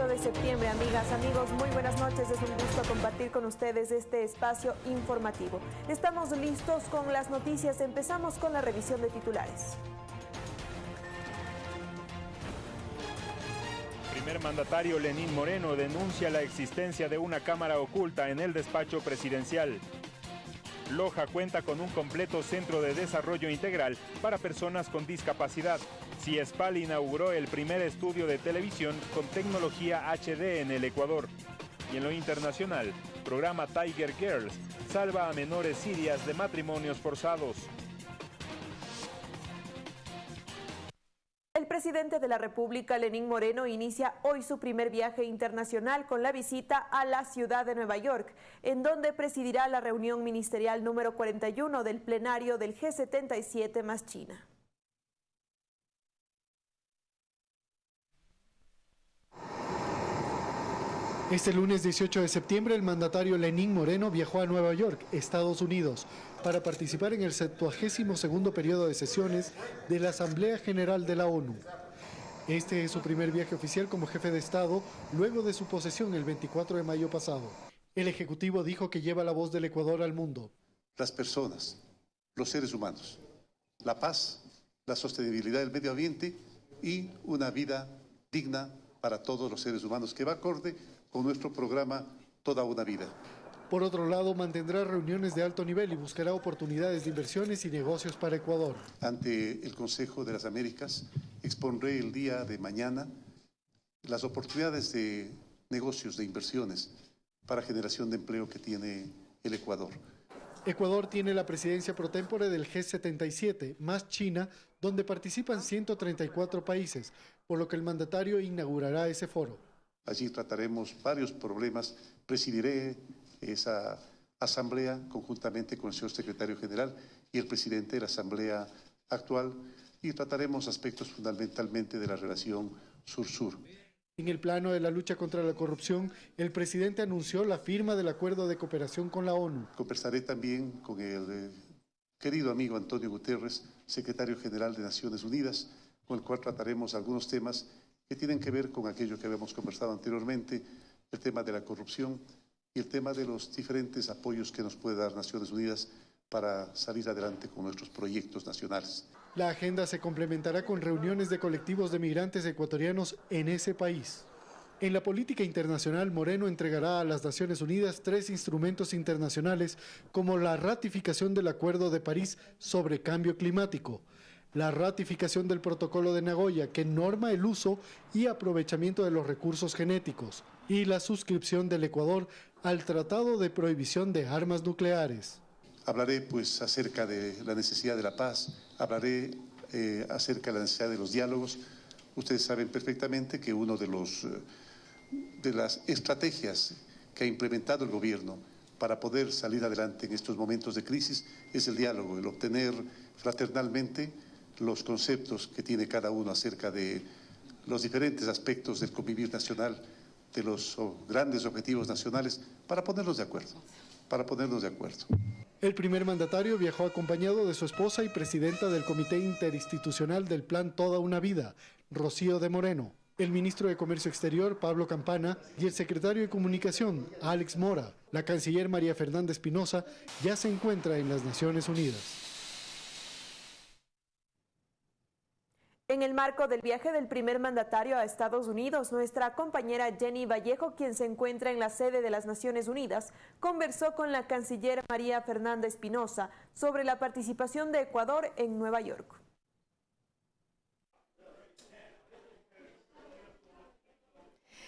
18 de septiembre, amigas, amigos, muy buenas noches. Es un gusto compartir con ustedes este espacio informativo. Estamos listos con las noticias. Empezamos con la revisión de titulares. primer mandatario Lenín Moreno denuncia la existencia de una cámara oculta en el despacho presidencial. Loja cuenta con un completo centro de desarrollo integral para personas con discapacidad. CIESPAL inauguró el primer estudio de televisión con tecnología HD en el Ecuador. Y en lo internacional, programa Tiger Girls salva a menores sirias de matrimonios forzados. El presidente de la República, Lenín Moreno, inicia hoy su primer viaje internacional con la visita a la ciudad de Nueva York, en donde presidirá la reunión ministerial número 41 del plenario del G77 más China. Este lunes 18 de septiembre, el mandatario Lenín Moreno viajó a Nueva York, Estados Unidos, para participar en el 72 periodo de sesiones de la Asamblea General de la ONU. Este es su primer viaje oficial como jefe de Estado luego de su posesión el 24 de mayo pasado. El Ejecutivo dijo que lleva la voz del Ecuador al mundo. Las personas, los seres humanos, la paz, la sostenibilidad del medio ambiente y una vida digna para todos los seres humanos que va acorde con nuestro programa Toda una vida. Por otro lado, mantendrá reuniones de alto nivel y buscará oportunidades de inversiones y negocios para Ecuador. Ante el Consejo de las Américas, expondré el día de mañana las oportunidades de negocios, de inversiones para generación de empleo que tiene el Ecuador. Ecuador tiene la presidencia pro tempore del G77, más China, donde participan 134 países, por lo que el mandatario inaugurará ese foro. Allí trataremos varios problemas. Presidiré esa asamblea conjuntamente con el señor secretario general y el presidente de la asamblea actual y trataremos aspectos fundamentalmente de la relación sur-sur. En el plano de la lucha contra la corrupción, el presidente anunció la firma del acuerdo de cooperación con la ONU. Conversaré también con el eh, querido amigo Antonio Guterres, secretario general de Naciones Unidas, con el cual trataremos algunos temas que tienen que ver con aquello que habíamos conversado anteriormente, el tema de la corrupción y el tema de los diferentes apoyos que nos puede dar Naciones Unidas para salir adelante con nuestros proyectos nacionales. La agenda se complementará con reuniones de colectivos de migrantes ecuatorianos en ese país. En la política internacional, Moreno entregará a las Naciones Unidas tres instrumentos internacionales como la ratificación del Acuerdo de París sobre cambio climático, la ratificación del protocolo de Nagoya que norma el uso y aprovechamiento de los recursos genéticos y la suscripción del Ecuador al Tratado de Prohibición de Armas Nucleares. Hablaré pues acerca de la necesidad de la paz, hablaré eh, acerca de la necesidad de los diálogos. Ustedes saben perfectamente que uno de los eh, de las estrategias que ha implementado el gobierno para poder salir adelante en estos momentos de crisis es el diálogo, el obtener fraternalmente los conceptos que tiene cada uno acerca de los diferentes aspectos del convivir nacional, de los grandes objetivos nacionales, para ponernos de acuerdo, para ponernos de acuerdo. El primer mandatario viajó acompañado de su esposa y presidenta del Comité Interinstitucional del Plan Toda una Vida, Rocío de Moreno, el ministro de Comercio Exterior, Pablo Campana, y el secretario de Comunicación, Alex Mora. La canciller María Fernanda Espinosa ya se encuentra en las Naciones Unidas. En el marco del viaje del primer mandatario a Estados Unidos, nuestra compañera Jenny Vallejo, quien se encuentra en la sede de las Naciones Unidas, conversó con la canciller María Fernanda Espinosa sobre la participación de Ecuador en Nueva York.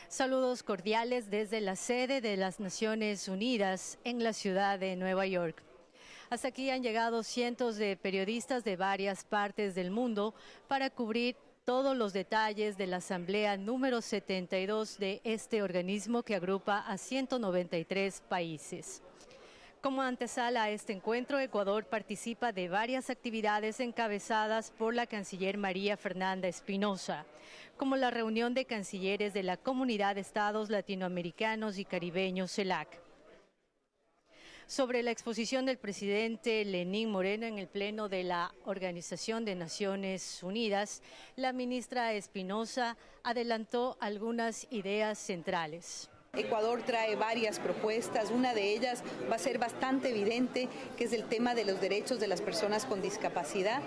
Saludos cordiales desde la sede de las Naciones Unidas en la ciudad de Nueva York. Hasta aquí han llegado cientos de periodistas de varias partes del mundo para cubrir todos los detalles de la Asamblea número 72 de este organismo que agrupa a 193 países. Como antesala a este encuentro, Ecuador participa de varias actividades encabezadas por la canciller María Fernanda Espinosa, como la reunión de cancilleres de la Comunidad de Estados Latinoamericanos y Caribeños CELAC sobre la exposición del presidente Lenín Moreno en el Pleno de la Organización de Naciones Unidas, la ministra Espinosa adelantó algunas ideas centrales. Ecuador trae varias propuestas, una de ellas va a ser bastante evidente, que es el tema de los derechos de las personas con discapacidad.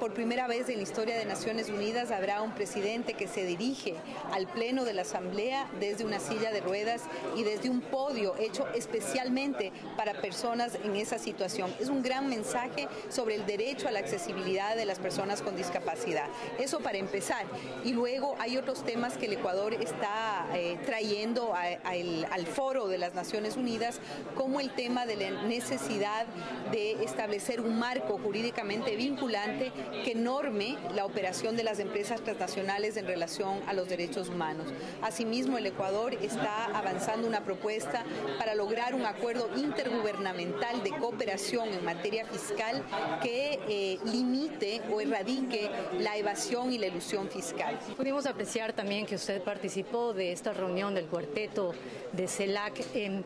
Por primera vez en la historia de Naciones Unidas habrá un presidente que se dirige al Pleno de la Asamblea desde una silla de ruedas y desde un podio hecho especialmente para personas en esa situación. Es un gran mensaje sobre el derecho a la accesibilidad de las personas con discapacidad. Eso para empezar. Y luego hay otros temas que el Ecuador está eh, trayendo al foro de las Naciones Unidas, como el tema de la necesidad de establecer un marco jurídicamente vinculante que norme la operación de las empresas transnacionales en relación a los derechos humanos. Asimismo, el Ecuador está avanzando una propuesta para lograr un acuerdo intergubernamental de cooperación en materia fiscal que eh, limite o erradique la evasión y la ilusión fiscal. Pudimos apreciar también que usted participó de esta reunión del cuarteto de CELAC.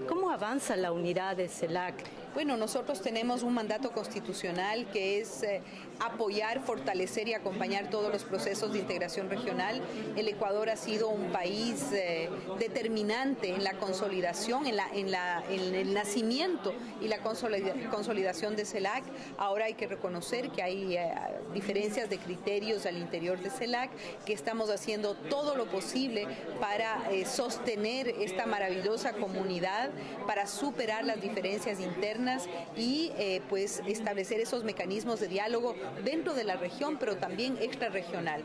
¿Cómo avanza la unidad de CELAC? Bueno, nosotros tenemos un mandato constitucional que es eh, apoyar, fortalecer y acompañar todos los procesos de integración regional. El Ecuador ha sido un país eh, determinante en la consolidación, en, la, el nacimiento y la consolidación de CELAC. Ahora hay que reconocer que hay eh, diferencias de criterios al interior de CELAC, que estamos haciendo todo lo posible para sostener esta maravillosa comunidad, para superar las diferencias internas y eh, pues establecer esos mecanismos de diálogo dentro de la región, pero también extrarregional.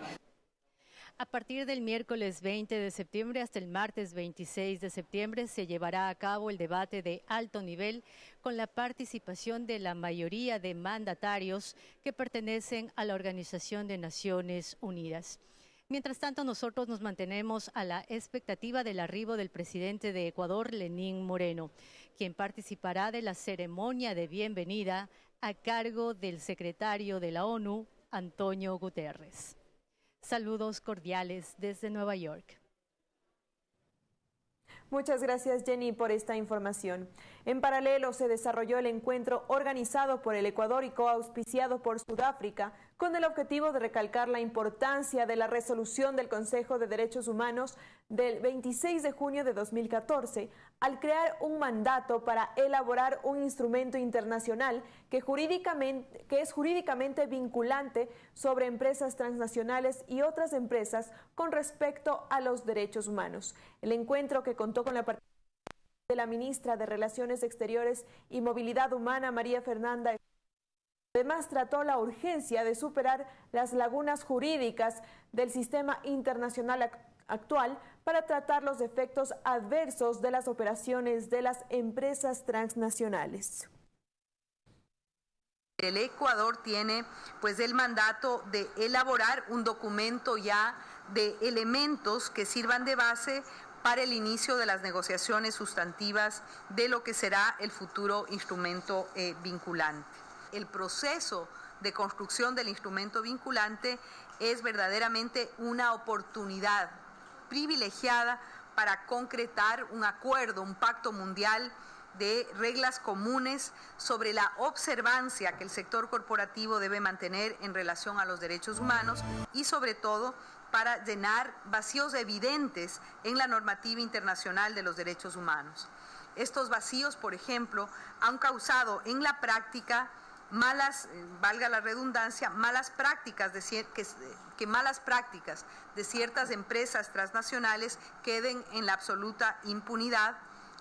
A partir del miércoles 20 de septiembre hasta el martes 26 de septiembre se llevará a cabo el debate de alto nivel con la participación de la mayoría de mandatarios que pertenecen a la Organización de Naciones Unidas. Mientras tanto, nosotros nos mantenemos a la expectativa del arribo del presidente de Ecuador, Lenín Moreno, quien participará de la ceremonia de bienvenida a cargo del secretario de la ONU, Antonio Guterres. Saludos cordiales desde Nueva York. Muchas gracias Jenny por esta información. En paralelo se desarrolló el encuentro organizado por el Ecuador y coauspiciado por Sudáfrica con el objetivo de recalcar la importancia de la resolución del Consejo de Derechos Humanos del 26 de junio de 2014 al crear un mandato para elaborar un instrumento internacional que, que es jurídicamente vinculante sobre empresas transnacionales y otras empresas con respecto a los derechos humanos. El encuentro que contó con la participación de la ministra de Relaciones Exteriores y Movilidad Humana, María Fernanda Además, trató la urgencia de superar las lagunas jurídicas del sistema internacional actual para tratar los efectos adversos de las operaciones de las empresas transnacionales. El Ecuador tiene pues el mandato de elaborar un documento ya de elementos que sirvan de base para el inicio de las negociaciones sustantivas de lo que será el futuro instrumento eh, vinculante. El proceso de construcción del instrumento vinculante es verdaderamente una oportunidad privilegiada para concretar un acuerdo, un pacto mundial de reglas comunes sobre la observancia que el sector corporativo debe mantener en relación a los derechos humanos y sobre todo para llenar vacíos evidentes en la normativa internacional de los derechos humanos. Estos vacíos, por ejemplo, han causado en la práctica malas, eh, valga la redundancia, malas prácticas de, que, malas prácticas de ciertas empresas transnacionales queden en la absoluta impunidad,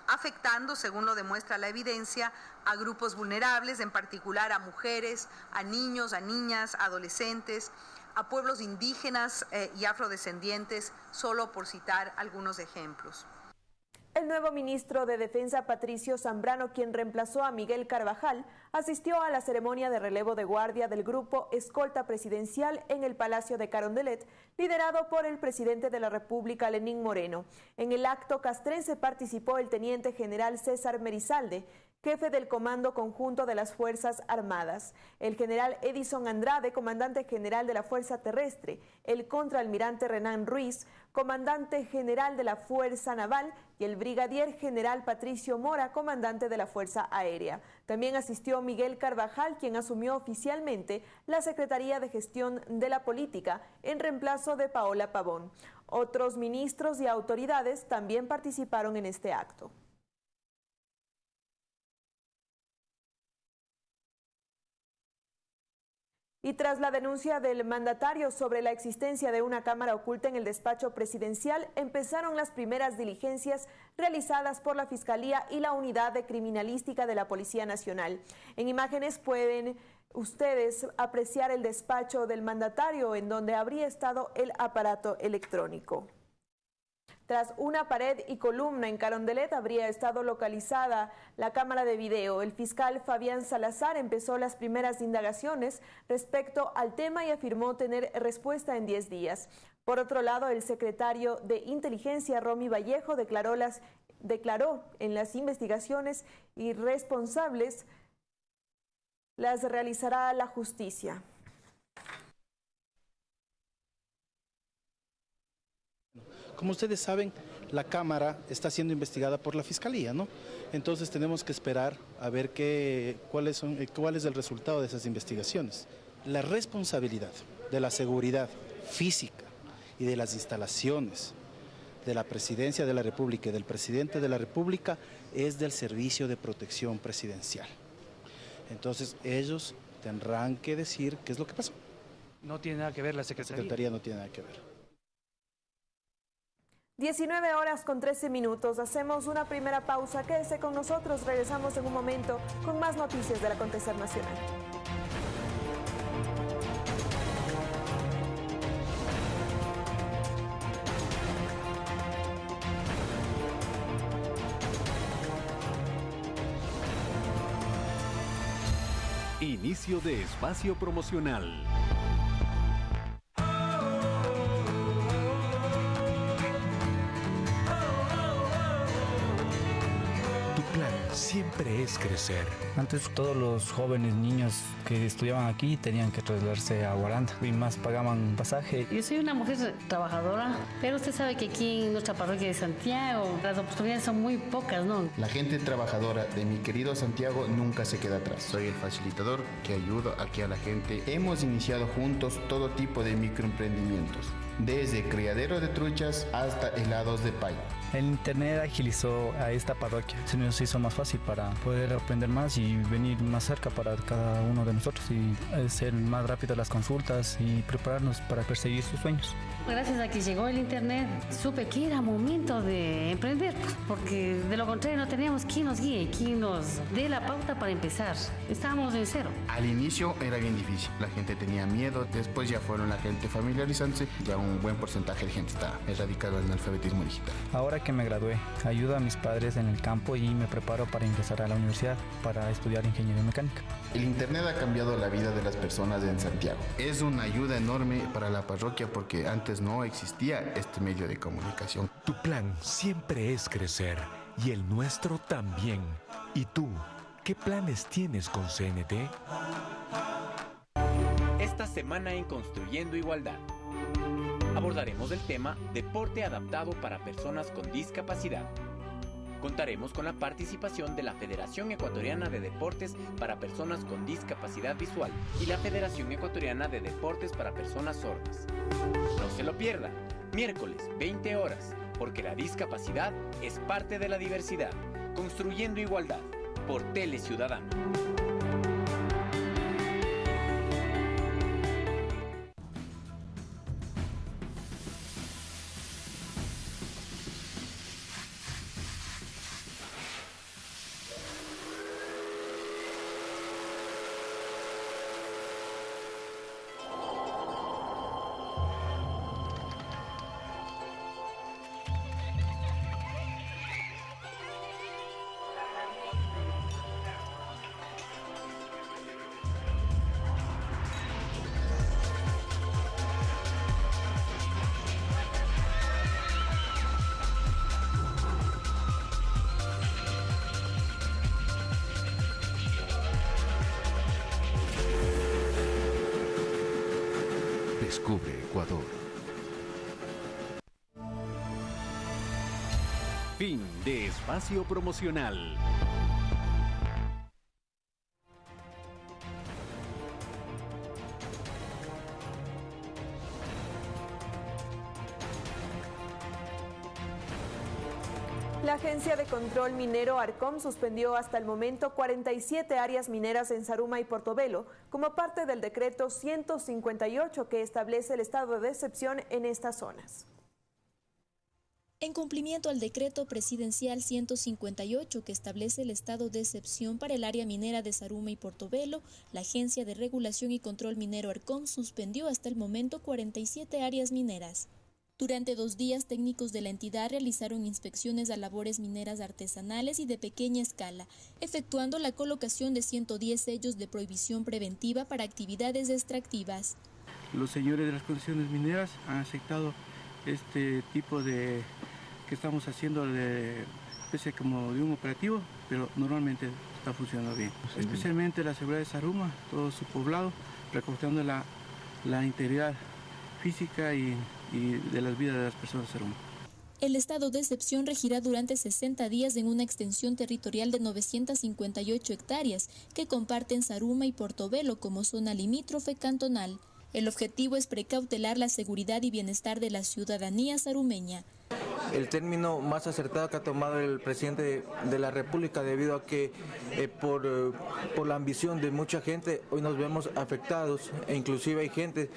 afectando, según lo demuestra la evidencia, a grupos vulnerables, en particular a mujeres, a niños, a niñas, adolescentes, a pueblos indígenas eh, y afrodescendientes, solo por citar algunos ejemplos. El nuevo ministro de Defensa, Patricio Zambrano, quien reemplazó a Miguel Carvajal, asistió a la ceremonia de relevo de guardia del grupo Escolta Presidencial en el Palacio de Carondelet, liderado por el presidente de la República, Lenín Moreno. En el acto castrense participó el teniente general César Merizalde, jefe del Comando Conjunto de las Fuerzas Armadas, el general Edison Andrade, comandante general de la Fuerza Terrestre, el contraalmirante Renan Ruiz, comandante general de la Fuerza Naval y el brigadier general Patricio Mora, comandante de la Fuerza Aérea. También asistió Miguel Carvajal, quien asumió oficialmente la Secretaría de Gestión de la Política en reemplazo de Paola Pavón. Otros ministros y autoridades también participaron en este acto. Y tras la denuncia del mandatario sobre la existencia de una cámara oculta en el despacho presidencial, empezaron las primeras diligencias realizadas por la Fiscalía y la Unidad de Criminalística de la Policía Nacional. En imágenes pueden ustedes apreciar el despacho del mandatario en donde habría estado el aparato electrónico. Tras una pared y columna en Carondelet habría estado localizada la cámara de video. El fiscal Fabián Salazar empezó las primeras indagaciones respecto al tema y afirmó tener respuesta en 10 días. Por otro lado, el secretario de Inteligencia, Romy Vallejo, declaró, las, declaró en las investigaciones y responsables las realizará la justicia. Como ustedes saben, la Cámara está siendo investigada por la Fiscalía, ¿no? Entonces tenemos que esperar a ver qué, cuáles son, eh, cuál es el resultado de esas investigaciones. La responsabilidad de la seguridad física y de las instalaciones de la Presidencia de la República y del Presidente de la República es del Servicio de Protección Presidencial. Entonces ellos tendrán que decir qué es lo que pasó. No tiene nada que ver la Secretaría. La Secretaría no tiene nada que ver. 19 horas con 13 minutos. Hacemos una primera pausa. Quédese con nosotros. Regresamos en un momento con más noticias del acontecer nacional. Inicio de espacio promocional. Siempre es crecer. Antes todos los jóvenes niños que estudiaban aquí tenían que trasladarse a Guaranda y más pagaban pasaje. Yo soy una mujer trabajadora, pero usted sabe que aquí en nuestra parroquia de Santiago las oportunidades son muy pocas, ¿no? La gente trabajadora de mi querido Santiago nunca se queda atrás. Soy el facilitador que ayuda aquí a la gente. Hemos iniciado juntos todo tipo de microemprendimientos, desde criadero de truchas hasta helados de pay. El internet agilizó a esta parroquia, se nos hizo más fácil para poder aprender más y venir más cerca para cada uno de nosotros y ser más rápido las consultas y prepararnos para perseguir sus sueños. Gracias a que llegó el internet, supe que era momento de emprender, porque de lo contrario no teníamos quien nos guíe, quien nos dé la pauta para empezar. Estábamos en cero. Al inicio era bien difícil, la gente tenía miedo, después ya fueron la gente familiarizándose, ya un buen porcentaje de gente está erradicado en el alfabetismo digital. Ahora que me gradué, ayudo a mis padres en el campo y me preparo para ingresar a la universidad para estudiar ingeniería mecánica. El Internet ha cambiado la vida de las personas en Santiago. Es una ayuda enorme para la parroquia porque antes no existía este medio de comunicación. Tu plan siempre es crecer y el nuestro también. ¿Y tú? ¿Qué planes tienes con CNT? Esta semana en Construyendo Igualdad abordaremos el tema Deporte adaptado para personas con discapacidad Contaremos con la participación de la Federación Ecuatoriana de Deportes para Personas con Discapacidad Visual y la Federación Ecuatoriana de Deportes para Personas Sordas. No se lo pierda, miércoles 20 horas, porque la discapacidad es parte de la diversidad. Construyendo Igualdad, por Tele Ciudadano. Descubre Ecuador. Fin de espacio promocional. Control Minero ARCOM suspendió hasta el momento 47 áreas mineras en Saruma y Portobelo como parte del decreto 158 que establece el estado de excepción en estas zonas. En cumplimiento al decreto presidencial 158 que establece el estado de excepción para el área minera de Saruma y Portobelo, la Agencia de Regulación y Control Minero ARCOM suspendió hasta el momento 47 áreas mineras. Durante dos días, técnicos de la entidad realizaron inspecciones a labores mineras artesanales y de pequeña escala, efectuando la colocación de 110 sellos de prohibición preventiva para actividades extractivas. Los señores de las condiciones mineras han aceptado este tipo de que estamos haciendo de especie como de un operativo, pero normalmente está funcionando bien. Especialmente la seguridad de Saruma, todo su poblado, recortando la, la integridad física y y de las vidas de las personas El estado de excepción regirá durante 60 días en una extensión territorial de 958 hectáreas que comparten Saruma y Portobelo como zona limítrofe cantonal. El objetivo es precautelar la seguridad y bienestar de la ciudadanía sarumeña el término más acertado que ha tomado el presidente de la República debido a que eh, por, eh, por, la ambición de mucha gente hoy nos vemos afectados e inclusive hay gente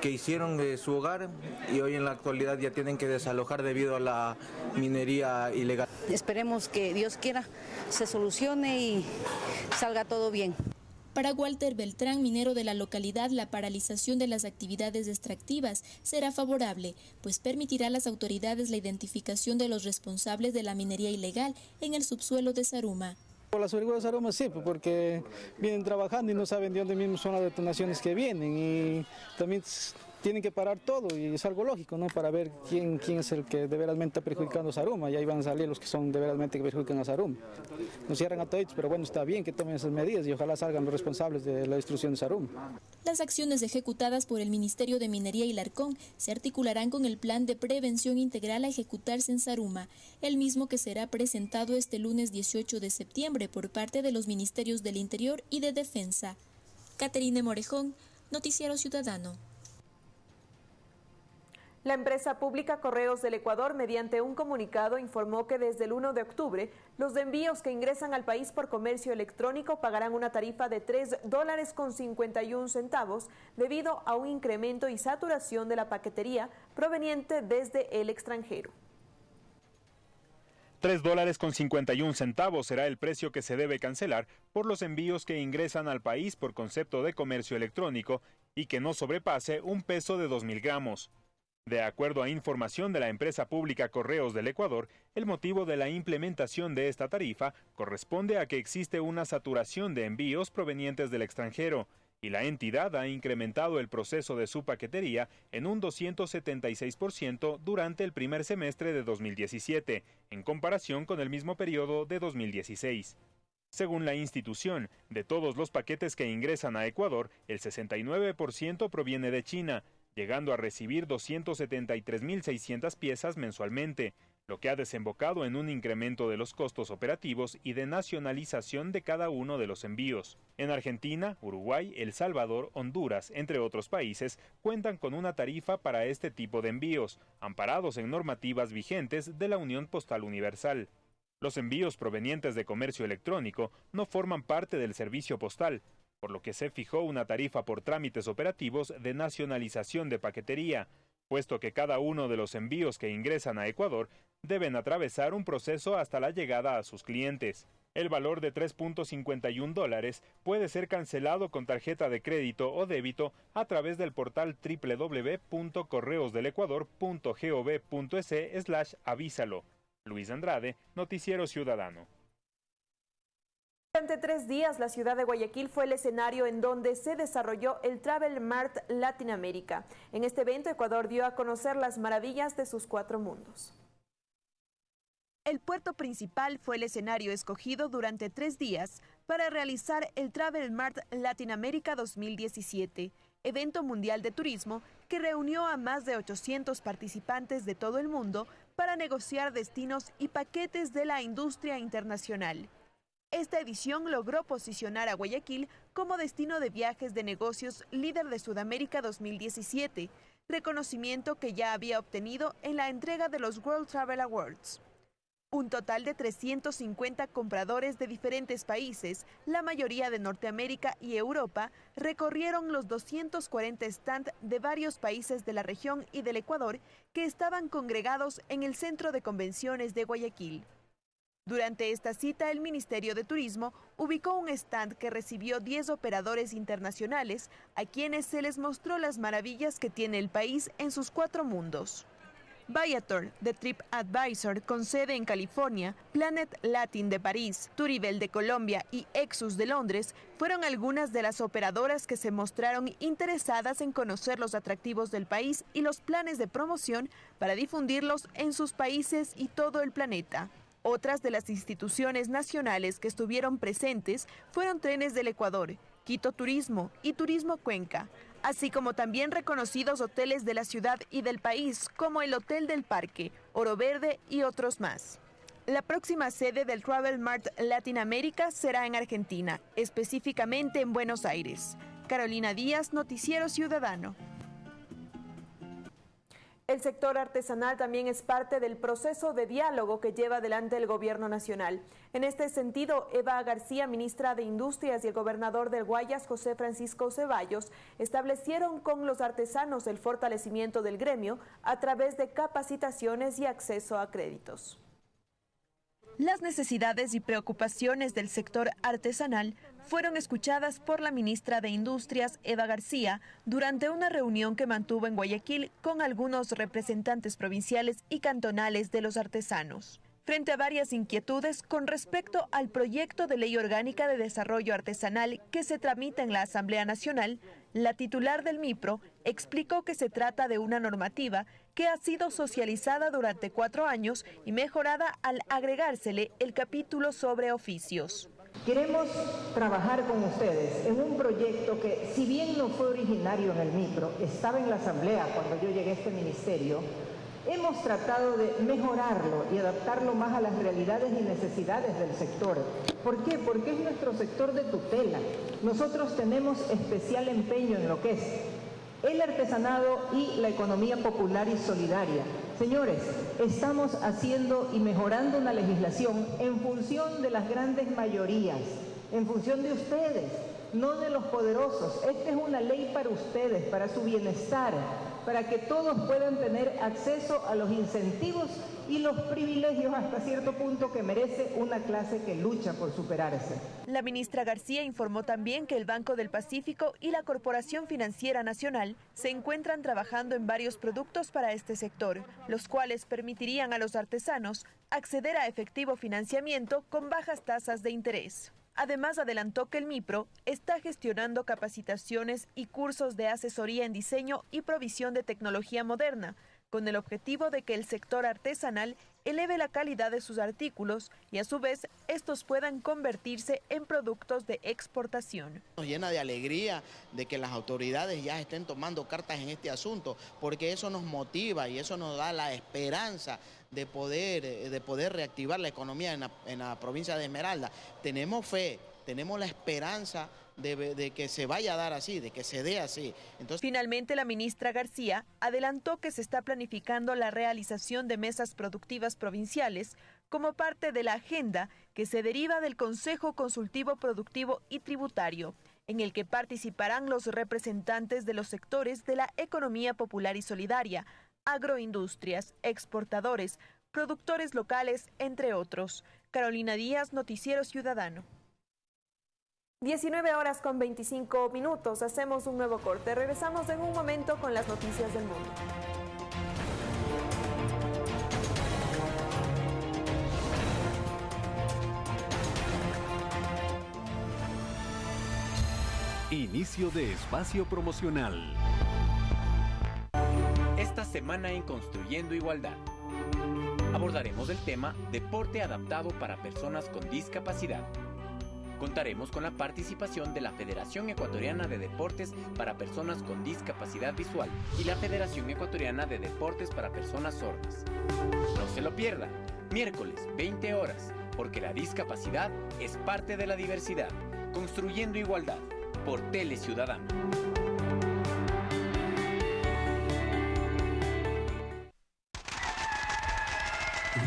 que hicieron de su hogar y hoy en la actualidad ya tienen que desalojar debido a la minería ilegal. Esperemos que Dios quiera se solucione y salga todo bien. Para Walter Beltrán, minero de la localidad, la paralización de las actividades extractivas será favorable, pues permitirá a las autoridades la identificación de los responsables de la minería ilegal en el subsuelo de Saruma. Por la seguridad de Saruma sí, porque vienen trabajando y no saben de dónde mismo son las detonaciones que vienen y también tienen que parar todo y es algo lógico, ¿no? Para ver quién, quién es el que de está perjudicando a Saruma y ahí van a salir los que son de que perjudican a Saruma. Nos cierran a todos, pero bueno, está bien que tomen esas medidas y ojalá salgan los responsables de la destrucción de Saruma. Las acciones ejecutadas por el Ministerio de Minería y Larcón se articularán con el plan de prevención integral a ejecutarse en Saruma, el mismo que será presentado este lunes 18 de septiembre por parte de los Ministerios del Interior y de Defensa. Caterine Morejón, Noticiero Ciudadano. La empresa pública Correos del Ecuador, mediante un comunicado, informó que desde el 1 de octubre, los envíos que ingresan al país por comercio electrónico pagarán una tarifa de 3 dólares con 51 centavos debido a un incremento y saturación de la paquetería proveniente desde el extranjero. 3 dólares con 51 centavos será el precio que se debe cancelar por los envíos que ingresan al país por concepto de comercio electrónico y que no sobrepase un peso de 2.000 gramos. De acuerdo a información de la empresa pública Correos del Ecuador, el motivo de la implementación de esta tarifa corresponde a que existe una saturación de envíos provenientes del extranjero y la entidad ha incrementado el proceso de su paquetería en un 276% durante el primer semestre de 2017, en comparación con el mismo periodo de 2016. Según la institución, de todos los paquetes que ingresan a Ecuador, el 69% proviene de China, llegando a recibir 273.600 piezas mensualmente, lo que ha desembocado en un incremento de los costos operativos y de nacionalización de cada uno de los envíos. En Argentina, Uruguay, El Salvador, Honduras, entre otros países, cuentan con una tarifa para este tipo de envíos, amparados en normativas vigentes de la Unión Postal Universal. Los envíos provenientes de comercio electrónico no forman parte del servicio postal, por lo que se fijó una tarifa por trámites operativos de nacionalización de paquetería, puesto que cada uno de los envíos que ingresan a Ecuador deben atravesar un proceso hasta la llegada a sus clientes. El valor de 3.51 dólares puede ser cancelado con tarjeta de crédito o débito a través del portal www.correosdelecuador.gov.es avísalo. Luis Andrade, Noticiero Ciudadano. Durante tres días, la ciudad de Guayaquil fue el escenario en donde se desarrolló el Travel Mart Latinoamérica. En este evento, Ecuador dio a conocer las maravillas de sus cuatro mundos. El puerto principal fue el escenario escogido durante tres días para realizar el Travel Mart Latinoamérica 2017, evento mundial de turismo que reunió a más de 800 participantes de todo el mundo para negociar destinos y paquetes de la industria internacional. Esta edición logró posicionar a Guayaquil como destino de viajes de negocios líder de Sudamérica 2017, reconocimiento que ya había obtenido en la entrega de los World Travel Awards. Un total de 350 compradores de diferentes países, la mayoría de Norteamérica y Europa, recorrieron los 240 stands de varios países de la región y del Ecuador que estaban congregados en el Centro de Convenciones de Guayaquil. Durante esta cita, el Ministerio de Turismo ubicó un stand que recibió 10 operadores internacionales a quienes se les mostró las maravillas que tiene el país en sus cuatro mundos. Viator, de Trip Advisor, con sede en California, Planet Latin de París, Turibel de Colombia y Exus de Londres fueron algunas de las operadoras que se mostraron interesadas en conocer los atractivos del país y los planes de promoción para difundirlos en sus países y todo el planeta. Otras de las instituciones nacionales que estuvieron presentes fueron Trenes del Ecuador, Quito Turismo y Turismo Cuenca, así como también reconocidos hoteles de la ciudad y del país como el Hotel del Parque, Oro Verde y otros más. La próxima sede del Travel Mart Latinoamérica será en Argentina, específicamente en Buenos Aires. Carolina Díaz, Noticiero Ciudadano. El sector artesanal también es parte del proceso de diálogo que lleva adelante el gobierno nacional. En este sentido, Eva García, ministra de Industrias, y el gobernador del Guayas, José Francisco Ceballos, establecieron con los artesanos el fortalecimiento del gremio a través de capacitaciones y acceso a créditos. Las necesidades y preocupaciones del sector artesanal fueron escuchadas por la ministra de Industrias, Eva García, durante una reunión que mantuvo en Guayaquil con algunos representantes provinciales y cantonales de los artesanos. Frente a varias inquietudes con respecto al proyecto de ley orgánica de desarrollo artesanal que se tramita en la Asamblea Nacional, la titular del MIPRO explicó que se trata de una normativa que ha sido socializada durante cuatro años y mejorada al agregársele el capítulo sobre oficios. Queremos trabajar con ustedes en un proyecto que, si bien no fue originario en el micro, estaba en la asamblea cuando yo llegué a este ministerio, hemos tratado de mejorarlo y adaptarlo más a las realidades y necesidades del sector. ¿Por qué? Porque es nuestro sector de tutela. Nosotros tenemos especial empeño en lo que es el artesanado y la economía popular y solidaria. Señores, estamos haciendo y mejorando una legislación en función de las grandes mayorías, en función de ustedes, no de los poderosos. Esta es una ley para ustedes, para su bienestar, para que todos puedan tener acceso a los incentivos y los privilegios hasta cierto punto que merece una clase que lucha por superarse. La ministra García informó también que el Banco del Pacífico y la Corporación Financiera Nacional se encuentran trabajando en varios productos para este sector, los cuales permitirían a los artesanos acceder a efectivo financiamiento con bajas tasas de interés. Además, adelantó que el MIPRO está gestionando capacitaciones y cursos de asesoría en diseño y provisión de tecnología moderna, con el objetivo de que el sector artesanal eleve la calidad de sus artículos y a su vez estos puedan convertirse en productos de exportación. Nos llena de alegría de que las autoridades ya estén tomando cartas en este asunto, porque eso nos motiva y eso nos da la esperanza de poder, eh, de poder reactivar la economía en la, en la provincia de Esmeralda. Tenemos fe, tenemos la esperanza de, que se vaya a dar así, de que se dé así. Finalmente, la ministra García adelantó que se está planificando la realización de mesas productivas provinciales como parte de la agenda que se deriva del Consejo Consultivo Productivo y Tributario, en el que participarán los representantes de los sectores de la economía popular y solidaria, agroindustrias, exportadores, productores locales, entre otros. Carolina Díaz, Noticiero Ciudadano. 19 horas con 25 minutos, hacemos un nuevo corte. Regresamos en un momento con las noticias del mundo. Inicio de espacio promocional. Esta semana en Construyendo Igualdad abordaremos el tema Deporte adaptado para personas con discapacidad. Contaremos con la participación de la Federación Ecuatoriana de Deportes para Personas con Discapacidad Visual y la Federación Ecuatoriana de Deportes para Personas Sordas. No se lo pierda, miércoles 20 horas, porque la discapacidad es parte de la diversidad. Construyendo Igualdad, por Tele Ciudadano.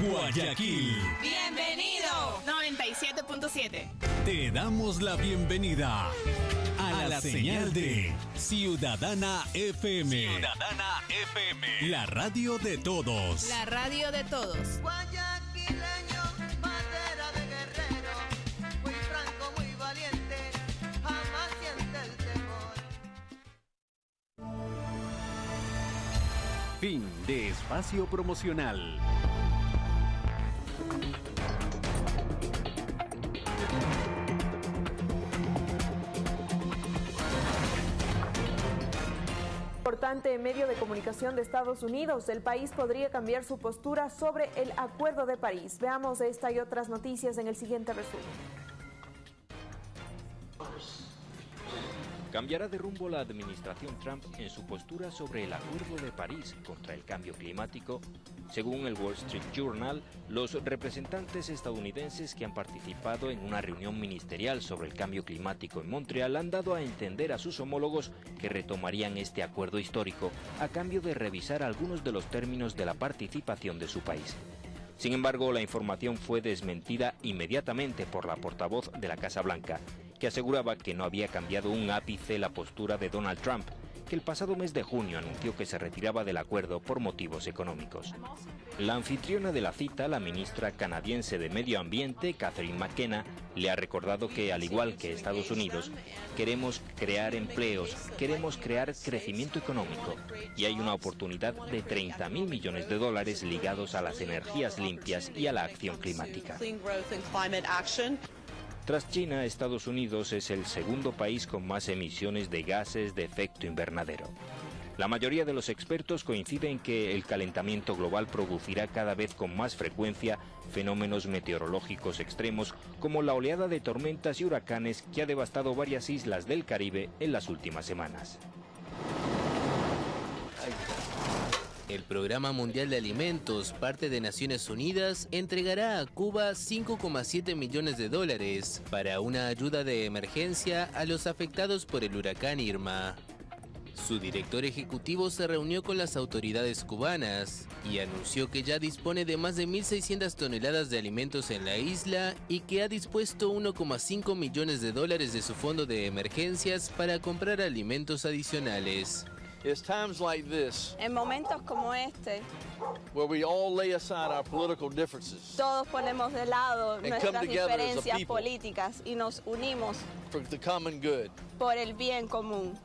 Guayaquil. Bienvenido. 97.7. Te damos la bienvenida a la, señal de Ciudadana FM. Ciudadana FM. La radio de todos. La radio de todos. Guayaquileño, bandera de guerrero, muy franco, muy valiente, jamás siente el temor. Fin de espacio promocional. Importante medio de comunicación de Estados Unidos, el país podría cambiar su postura sobre el Acuerdo de París. Veamos esta y otras noticias en el siguiente resumen. Cambiará de rumbo la administración Trump en su postura sobre el Acuerdo de París contra el cambio climático. Según el Wall Street Journal, los representantes estadounidenses que han participado en una reunión ministerial sobre el cambio climático en Montreal han dado a entender a sus homólogos que retomarían este acuerdo histórico a cambio de revisar algunos de los términos de la participación de su país. Sin embargo, la información fue desmentida inmediatamente por la portavoz de la Casa Blanca, que aseguraba que no había cambiado un ápice la postura de Donald Trump, que el pasado mes de junio anunció que se retiraba del acuerdo por motivos económicos. La anfitriona de la cita, la ministra canadiense de Medio Ambiente, Catherine McKenna, le ha recordado que, al igual que Estados Unidos, queremos crear empleos, queremos crear crecimiento económico y hay una oportunidad de 30 mil millones de dólares ligados a las energías limpias y a la acción climática. Tras China, Estados Unidos es el segundo país con más emisiones de gases de efecto invernadero. La mayoría de los expertos coinciden en que el calentamiento global producirá cada vez con más frecuencia fenómenos meteorológicos extremos como la oleada de tormentas y huracanes que ha devastado varias islas del Caribe en las últimas semanas. El Programa Mundial de Alimentos, parte de Naciones Unidas, entregará a Cuba 5,7 millones de dólares para una ayuda de emergencia a los afectados por el huracán Irma. Su director ejecutivo se reunió con las autoridades cubanas y anunció que ya dispone de más de 1.600 toneladas de alimentos en la isla y que ha dispuesto 1,5 millones de dólares de su fondo de emergencias para comprar alimentos adicionales. It's times like this En momentos como este, where we all lay aside our political differences todos ponemos de lado come nuestras diferencias políticas y nos unimos for the common good. por el bien común.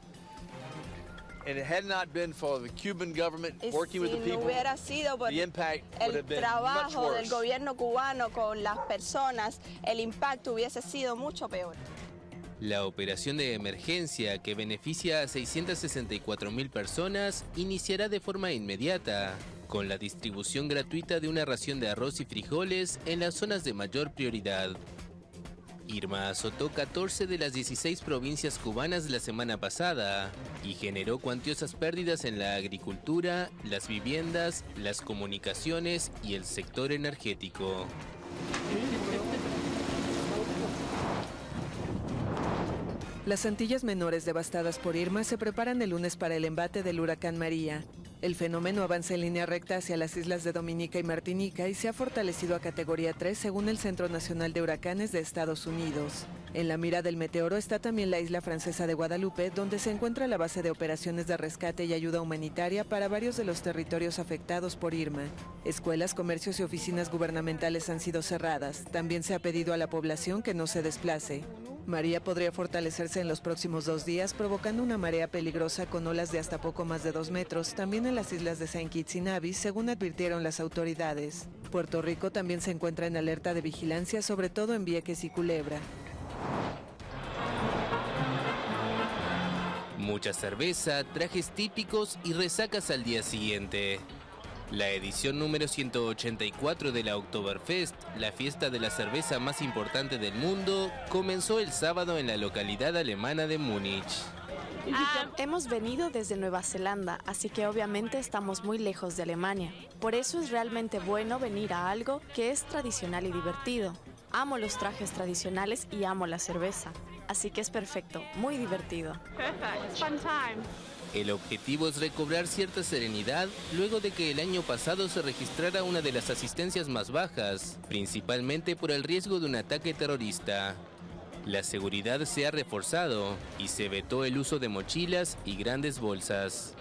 And it had not been for the Cuban government Y working with si the no people, hubiera sido por the impact would el have been much trabajo del gobierno cubano con las personas, el impacto hubiese sido mucho peor. La operación de emergencia que beneficia a 664 mil personas iniciará de forma inmediata, con la distribución gratuita de una ración de arroz y frijoles en las zonas de mayor prioridad. Irma azotó 14 de las 16 provincias cubanas la semana pasada y generó cuantiosas pérdidas en la agricultura, las viviendas, las comunicaciones y el sector energético. Las Antillas Menores devastadas por Irma se preparan el lunes para el embate del huracán María. El fenómeno avanza en línea recta hacia las islas de Dominica y Martinica y se ha fortalecido a categoría 3 según el Centro Nacional de Huracanes de Estados Unidos. En la mira del meteoro está también la isla francesa de Guadalupe, donde se encuentra la base de operaciones de rescate y ayuda humanitaria para varios de los territorios afectados por Irma. Escuelas, comercios y oficinas gubernamentales han sido cerradas. También se ha pedido a la población que no se desplace. María podría fortalecerse en los próximos dos días, provocando una marea peligrosa con olas de hasta poco más de dos metros, también en las islas de Saint Kitts y Nevis, según advirtieron las autoridades. Puerto Rico también se encuentra en alerta de vigilancia, sobre todo en Vieques y Culebra. Mucha cerveza, trajes típicos y resacas al día siguiente. La edición número 184 de la Oktoberfest, la fiesta de la cerveza más importante del mundo, comenzó el sábado en la localidad alemana de Múnich. Ah, hemos venido desde Nueva Zelanda, así que obviamente estamos muy lejos de Alemania. Por eso es realmente bueno venir a algo que es tradicional y divertido. Amo los trajes tradicionales y amo la cerveza. Así que es perfecto, muy divertido. El objetivo es recobrar cierta serenidad luego de que el año pasado se registrara una de las asistencias más bajas, principalmente por el riesgo de un ataque terrorista. La seguridad se ha reforzado y se vetó el uso de mochilas y grandes bolsas.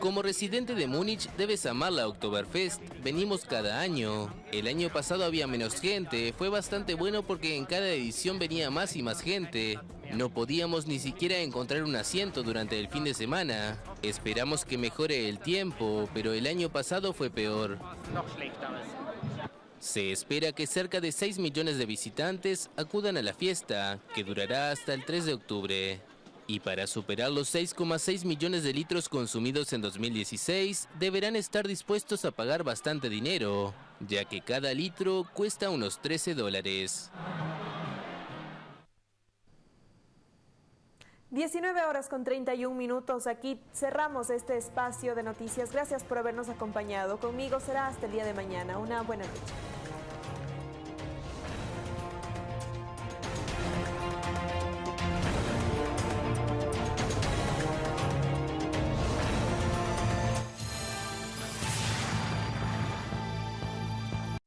Como residente de Múnich debes amar la Oktoberfest. Venimos cada año. El año pasado había menos gente. Fue bastante bueno porque en cada edición venía más y más gente. No podíamos ni siquiera encontrar un asiento durante el fin de semana. Esperamos que mejore el tiempo, pero el año pasado fue peor. Se espera que cerca de 6 millones de visitantes acudan a la fiesta, que durará hasta el 3 de octubre. Y para superar los 6,6 millones de litros consumidos en 2016, deberán estar dispuestos a pagar bastante dinero, ya que cada litro cuesta unos 13 dólares. 19 horas con 31 minutos. Aquí cerramos este espacio de noticias. Gracias por habernos acompañado. Conmigo será hasta el día de mañana. Una buena noche.